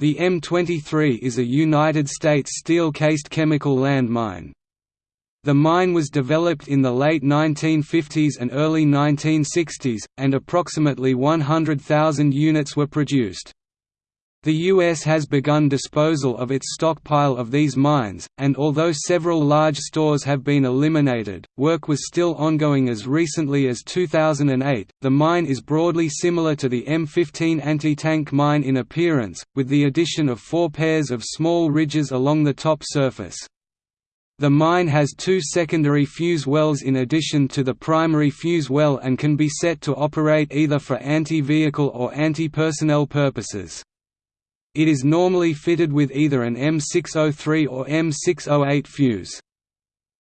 The M23 is a United States steel-cased chemical landmine. The mine was developed in the late 1950s and early 1960s, and approximately 100,000 units were produced. The U.S. has begun disposal of its stockpile of these mines, and although several large stores have been eliminated, work was still ongoing as recently as 2008. The mine is broadly similar to the M15 anti-tank mine in appearance, with the addition of four pairs of small ridges along the top surface. The mine has two secondary fuse wells in addition to the primary fuse well and can be set to operate either for anti-vehicle or anti-personnel purposes. It is normally fitted with either an M603 or M608 fuse.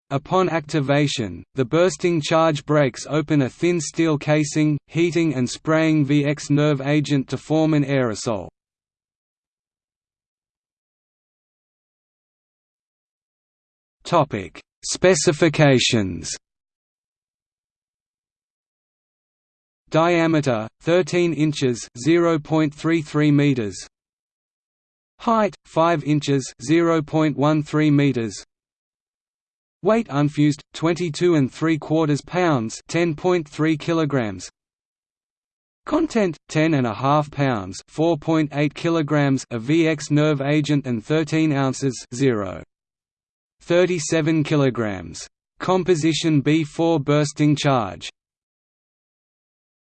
Upon activation, the bursting charge breaks open a thin steel casing, heating and spraying VX nerve agent to form an aerosol. Topic: Specifications. Diameter 13 inches, 0.33 meters. Height 5 inches 0.13 meters. Weight unfused 22 and 3 quarters pounds 10.3 kilograms. Content 10 and a half pounds 4.8 kilograms of VX nerve agent and 13 ounces 0 37 kilograms. Composition B4 bursting charge